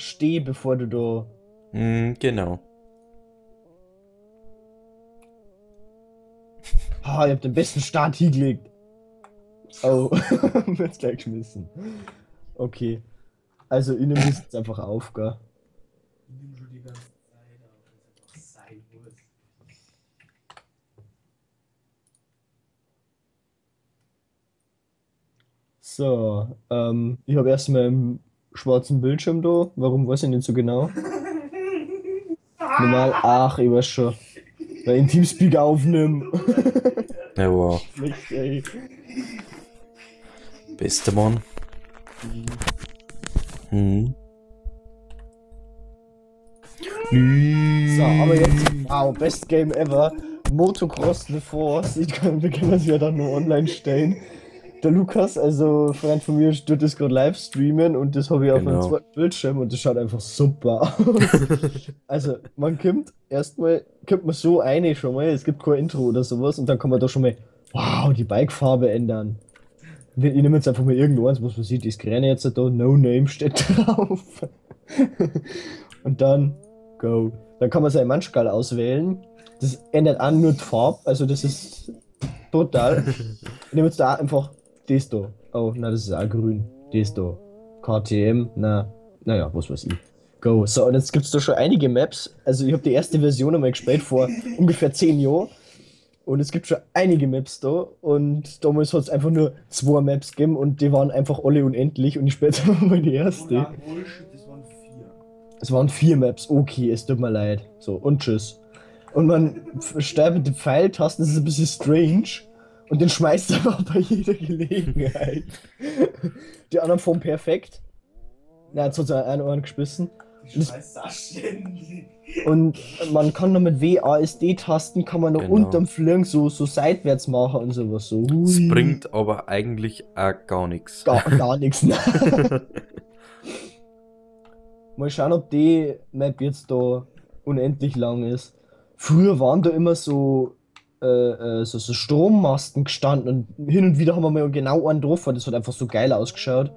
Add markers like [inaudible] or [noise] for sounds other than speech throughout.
steh, bevor du da. Mm, genau. [laughs] Ah, ich hab den besten Start hingelegt. Oh, [laughs] wird's gleich geschmissen. Okay. Also, nehme das jetzt einfach auf, gell? Ich nehme schon die ganze Zeit auf, das ist einfach sein muss. So, ähm, ich habe erstmal einen schwarzen Bildschirm da. Warum weiß ich nicht so genau? Normal, ach, ich weiß schon. Weil ich in Teamspeak aufnehme. Ja, wow. Schlecht, ey. Bester Mann. Hm. So, aber jetzt, wow, best game ever. Motocross The Force. Ich kann, wir können das ja dann nur online stellen. Der Lukas, also Freund von mir, tut das gerade live streamen und das habe ich auf Genau. einem zweiten Bildschirm und das schaut einfach super aus. [laughs] also, man kommt erstmal, kommt man so eine schon mal, es gibt kein Intro oder sowas und dann kann man da schon mal, wow, die Bikefarbe ändern. Ich nehme jetzt einfach mal irgendwas, was man sieht, das Gräne jetzt da, No Name steht [laughs] drauf. und dann Go. Dann kann man seinen Manschgal auswählen. Das ändert an nur die Farbe, also das ist total. Ich nehme jetzt da einfach das da. Oh, na, das ist auch grün. Das da. KTM, na, naja, was weiß ich. Go. So, und jetzt gibt es da schon einige Maps. Also ich habe die erste Version einmal gespielt vor [laughs] ungefähr 10 Jahren. Und es gibt schon einige Maps da. Und damals hat es einfach nur zwei Maps gegeben und die waren einfach alle unendlich. Und ich spiele jetzt [laughs] einfach mal die erste. Oder Bullshit, das waren vier. Es waren vier Maps, okay, es tut mir leid. So, und tschüss. Und man den Pfeiltasten, das ist ein bisschen strange. Und den schmeißt er [laughs] einfach bei jeder Gelegenheit. Die anderen fahren perfekt. Na, jetzt hat er einen Ohren ständig. Und man kann noch mit WASD-Tasten kann man noch Genau. unterm Fliegen so, so seitwärts machen und sowas. So. Es bringt aber eigentlich auch gar nichts. Gar, [laughs] gar nichts. Mal schauen, ob die Map jetzt da unendlich lang ist. Früher waren da immer so, äh, äh, so, so Strommasten gestanden und hin und wieder haben wir mal genau einen drauf, weil das hat einfach so geil ausgeschaut.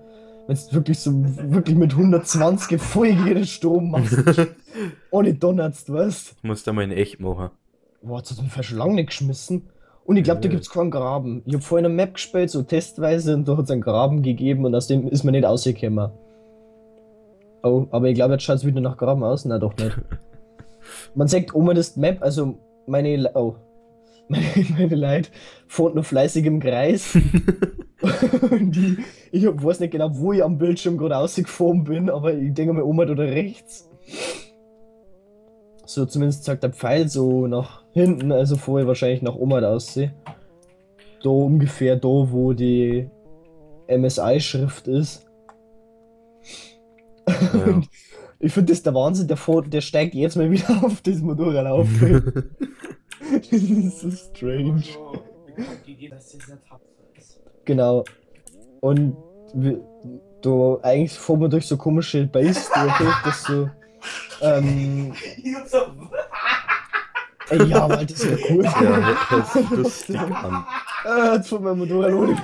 Wenn es wirklich so, wirklich mit 120 voll jede Strommasten [laughs] [laughs] ohne donnerst, weißt Musst du mal in echt machen. Boah, jetzt hat mich schon lange nicht geschmissen. Und ich glaube, da Ja. gibt's keinen Graben. Ich habe vorhin eine Map gespielt, so testweise, und da hat's einen Graben gegeben und aus dem ist man nicht rausgekommen. Oh, aber ich glaube, jetzt schaut's wieder nach Graben aus. Na doch nicht. [laughs] Man sagt, Oma, das Map, also meine, oh, meine, meine Leute fahren noch fleißig im Kreis. [laughs] und ich hab, weiß nicht genau, wo ich am Bildschirm gerade rausgefahren bin, aber ich denke mal, Oma oder rechts. So, zumindest sagt der Pfeil so nach hinten, also vorher wahrscheinlich nach Oma aussehe. Da ungefähr da, wo die MSI-Schrift ist. Ja. [laughs] Ich finde das der Wahnsinn, der, der steigt jetzt mal wieder [laughs] auf das Motorrad auf. [laughs] das ist so strange. Dass ist. Genau. Und du, eigentlich fahren wir durch so komische Base durch, das so. Ähm, ey, ja, aber das ist ja cool. ja, hört sich lustig an. [laughs] Ah, jetzt fahren wir Motorrad ohne.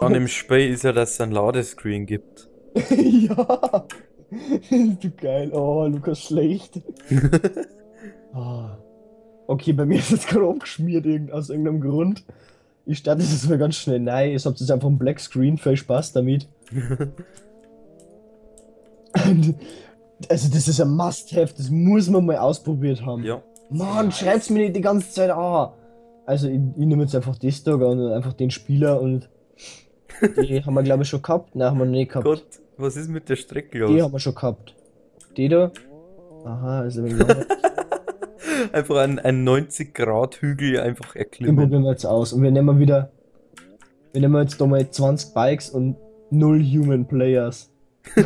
An dem Spiel ist ja, dass es ein Ladescreen gibt. [laughs] ja. du geil. Oh, Lukas schlecht. Ah. Okay, bei mir [laughs] ist es gerade abgeschmiert irgend, aus irgendeinem Grund. Ich starte das jetzt mal ganz schnell. Nein, ich hab jetzt einfach ein Black Screen. Viel Spaß damit. [laughs] also, das ist ein Must-Have. Das muss man mal ausprobiert haben. Ja. Mann, schreibt's mir nicht die ganze Zeit an. Also, ich, ich nehme jetzt einfach das da und einfach den Spieler und. Die [laughs] haben wir, glaube ich, schon gehabt. Nein, haben wir noch nicht gehabt. Gott, was ist mit der Strecke Die los? haben wir schon gehabt. Die da? Aha, also wenn wir Einfach ein, ein 90-Grad-Hügel einfach Den erklimmen. probieren wir jetzt aus. Und wir nehmen wieder. Wir nehmen jetzt da mal 20 Bikes und 0 Human Players. [laughs]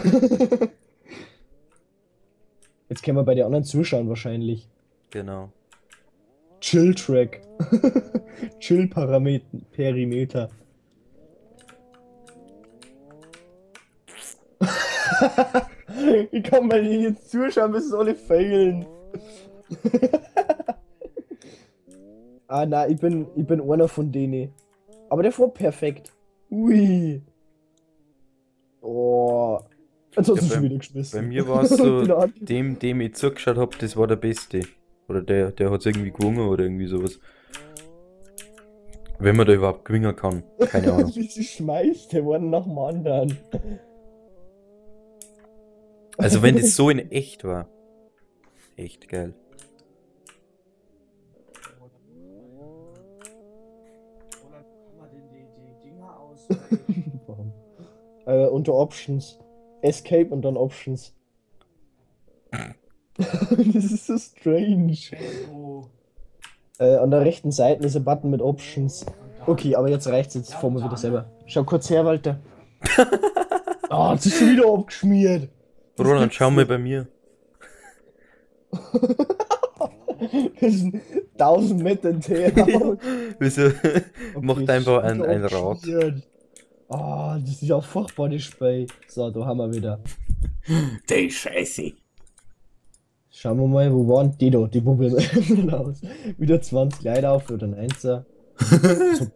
jetzt können wir bei den anderen zuschauen wahrscheinlich. Genau. Chill Track. [laughs] Chill Parameter. Perimeter. [laughs] ich kann mal jetzt zuschauen, bis es alle failen. [laughs] ah, nein, ich bin, ich bin einer von denen. Aber der war perfekt. Ui. Oh. Hast Ja, schon bei- wieder geschmissen. Bei mir war es so, an- [laughs] dem, dem ich zugeschaut habe, das war der Beste. Oder der, der hat es irgendwie gewonnen oder irgendwie sowas. Wenn man da überhaupt gewinnen kann. Keine Ahnung. [laughs] Wie sie schmeißt, der wurde nach dem anderen. Also wenn das so in echt war. Echt geil. Oder kann man denn die, die Dinger aus? Warum? Äh, unter Options. Escape und dann Options. [laughs] das ist so strange. Äh, an der rechten Seite ist ein Button mit Options. Okay, aber jetzt reicht's, jetzt fahren wir wieder selber. Schau kurz her, Walter. [laughs] Ah, jetzt ist schon wieder abgeschmiert. Das Roland, schau mal bei mir. Das ist ein 1000 Meter entfernt. [laughs] Wieso? Okay, Macht einfach ein, ein Rad. Ah, das ist ja furchtbar, das Spiel. So, da haben wir wieder. [laughs] Die Scheiße. Schauen wir mal, wo waren die da? Die wir [laughs] aus. Wieder 20 Leute auf oder ein Einser. [laughs]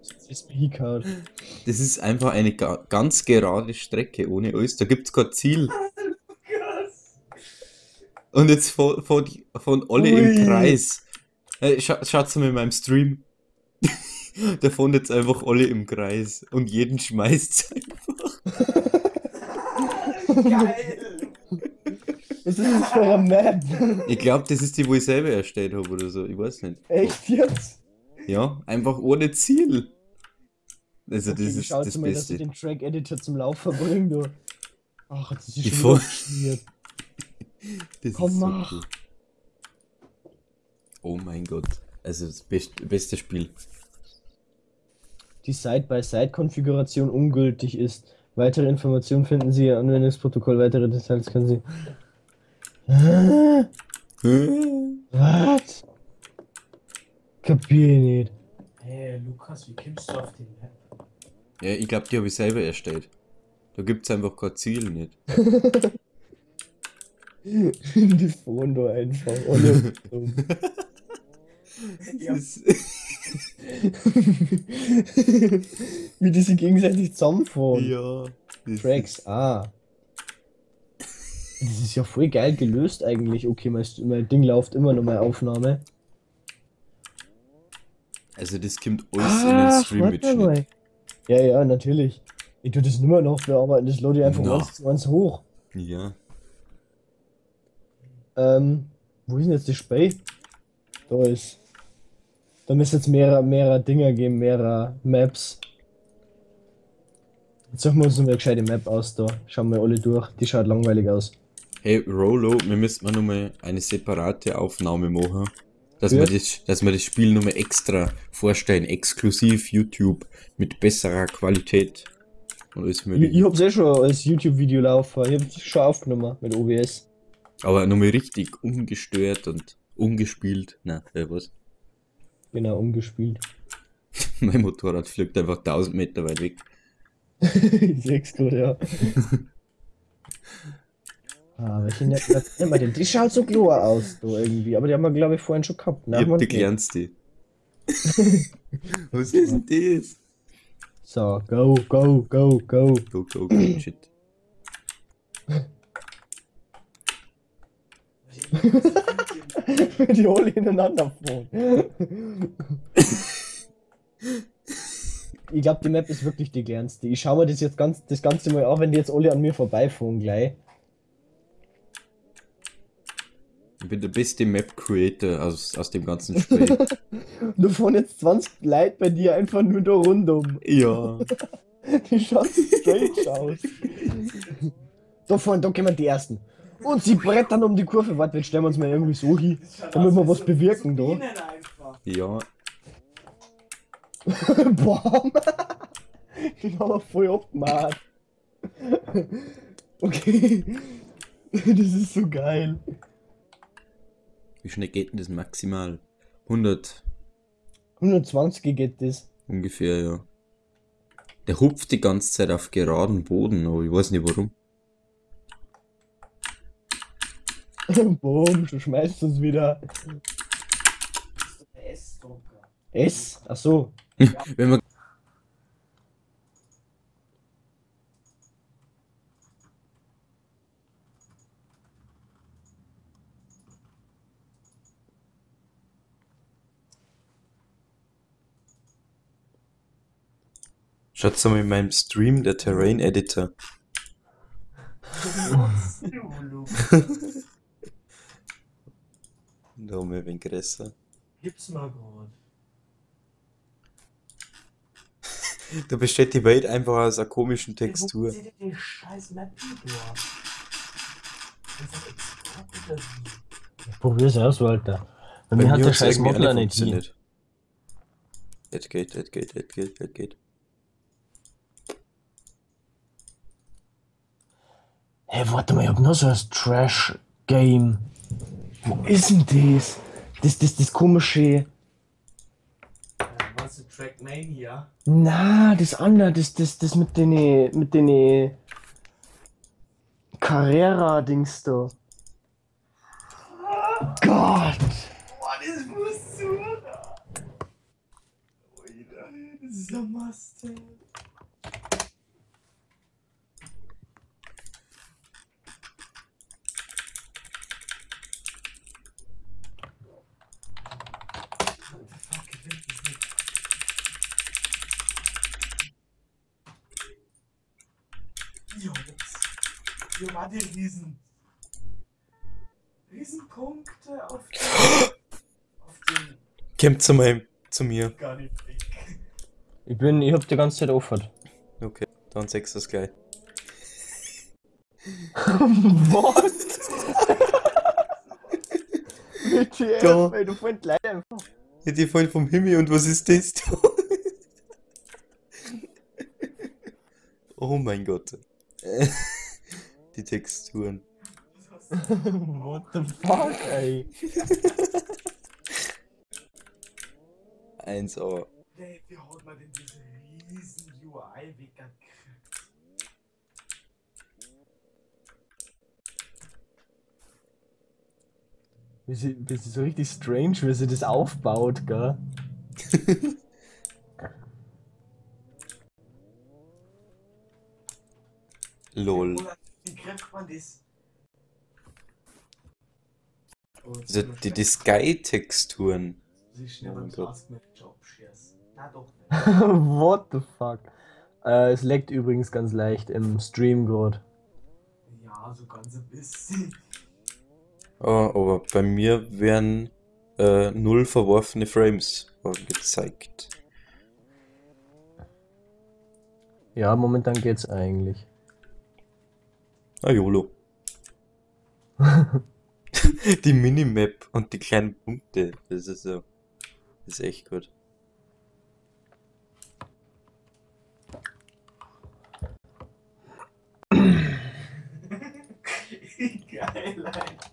Das ist einfach eine ga ganz gerade Strecke ohne alles. Da gibt's kein Ziel. Und jetzt von, von, von alle Ui. im Kreis. Scha schaut's mal in meinem Stream. [laughs] da fahren jetzt einfach alle im Kreis. Und jeden schmeißt's einfach. Geil! Was ist das für eine Map? Ich glaube, das ist die, wo ich selber erstellt habe oder so. Ich weiß nicht. Echt jetzt? Ja, einfach ohne Ziel. Also, Okay, das ist das mal, dass ich Beste. den Track-Editor zum Laufen bringe, du. Ach, jetzt ist schon abgeschmiert. [laughs] Das Komm, ist so mach. cool. Oh mein Gott. Also, das best beste Spiel. Die Side-by-Side-Konfiguration ungültig ist. Weitere Informationen finden Sie im Anwendungsprotokoll. Weitere Details können Sie. Was? Kapier ich nicht. Hey, Lukas, wie kommst du auf den Map? Ja, ich glaube, die habe ich selber erstellt. Da gibt's einfach kein Ziel nicht. [laughs] Die fahren da einfach. [laughs] Dumm. Ja. [laughs] Wie die sich gegenseitig zusammenfahren. ja. Tracks, ah. Das ist ja voll geil gelöst eigentlich. Okay, mein, mein Ding läuft immer noch mal Aufnahme. Also, das kommt alles in den Stream warte mitschnitt. mal. Ja, ja, natürlich. Ich tue das nicht mehr noch bearbeiten, das lade ich einfach eins zu eins hoch. Ja. Ähm, wo ist denn jetzt das Spiel? Da ist. Da müsste jetzt mehrere, mehrere Dinger geben, mehrere Maps. Jetzt suchen wir uns eine gescheite Map aus da. Schauen wir alle durch. Die schaut langweilig aus. Hey, Rolo, wir müssen mal nochmal eine separate Aufnahme machen. Dass, wir das, dass wir das Spiel nochmal extra vorstellen. Exklusiv YouTube. Mit besserer Qualität. Und alles Ich, mögliche. ich hab's eh schon als YouTube-Video laufen. Ich hab's schon aufgenommen mit OBS. Aber nochmal richtig ungestört und ungespielt. Na, äh, was? Genau, umgespielt. [laughs] Mein Motorrad fliegt einfach 1000 Meter weit weg. [laughs] ich seh's gerade, ja. ah, welche denn? Die schaut so klar aus, da irgendwie. Aber die haben wir, glaube ich, vorhin schon gehabt. ich hab die nicht. kleinste. [laughs] was ist denn das? So, go, go, go, go. Go, go, go, [clears throat] shit. [laughs] die alle ineinander fahren. ich glaube, die Map ist wirklich die kleinste. Ich schau mir das jetzt ganz, das Ganze mal an, wenn die jetzt alle an mir vorbeifahren gleich. Ich bin der beste Map Creator aus, aus dem ganzen Spiel. [laughs] Da fahren jetzt 20 Leute bei dir einfach nur da rundum. ja. [laughs] Die schauen so strange aus. Da vorne, da kommen die ersten. Und sie brettern um die Kurve. Warte, jetzt stellen wir uns mal irgendwie so hin, damit wir was bewirken da. Ja. [laughs] [laughs] Den haben wir voll abgemacht. [laughs] Okay. Das ist so geil. Wie schnell geht denn das maximal? 100 120 geht das. ungefähr, ja. Der hupft die ganze Zeit auf geraden Boden, aber ich weiß nicht warum. [laughs] Boom, du schmeißt uns wieder. S? Ach so. [laughs] Wenn man Schaut's mal in meinem Stream, der Terrain Editor. [laughs] Da haben wir ein wenig größer. Gib's mal grad. [laughs] Da besteht die Welt einfach aus einer komischen Textur. Sieh dir die scheiß Map Ich probier's aus, Walter. Bei, Bei mir hat der scheiß Modler nicht funktioniert. Jetzt geht, jetzt geht, jetzt geht, jetzt geht. Hey, warte mal, ich hab noch so ein Trash-Game. Wo ist denn das? Das, das, das komische. Was ist Trackmania? Na, das andere, das, das, das mit den, mit den Carrera-Dings da. Gott! Boah, das musst du, das ist ja Must-have. What the fuck, ich find das nicht. Jungs, hier war die Riesen. Riesenpunkte auf den. [gasps] auf den. Zu meinem, zu mir. Gar nicht weg. Ich bin, ich hab die ganze Zeit offen. Okay, dann sechs das gleich. [laughs] Was? [laughs] WTF, Da. ey, du findest leider einfach. Ja, die fallen vom Himmel und was ist das da? [laughs] oh mein Gott. Die Texturen. [laughs] What the fuck, ey? 1A. Dave, wie haut man denn diese riesen UI weg? Wie sie, wie sie so richtig strange, wie sie das aufbaut, gell? [laughs] Lol. Kriegt man das? Oh, Also die, die Sky-Texturen. Oh. [laughs] What the fuck? Äh, es leckt übrigens ganz leicht im Stream gerade. Ja, so ganz ein bisschen. Oh, aber bei mir werden äh, null verworfene Frames gezeigt. Ja, momentan geht's eigentlich. Ah, YOLO. [laughs] die Minimap und die kleinen Punkte, das ist so. Das ist echt gut. [laughs] Geil einfach.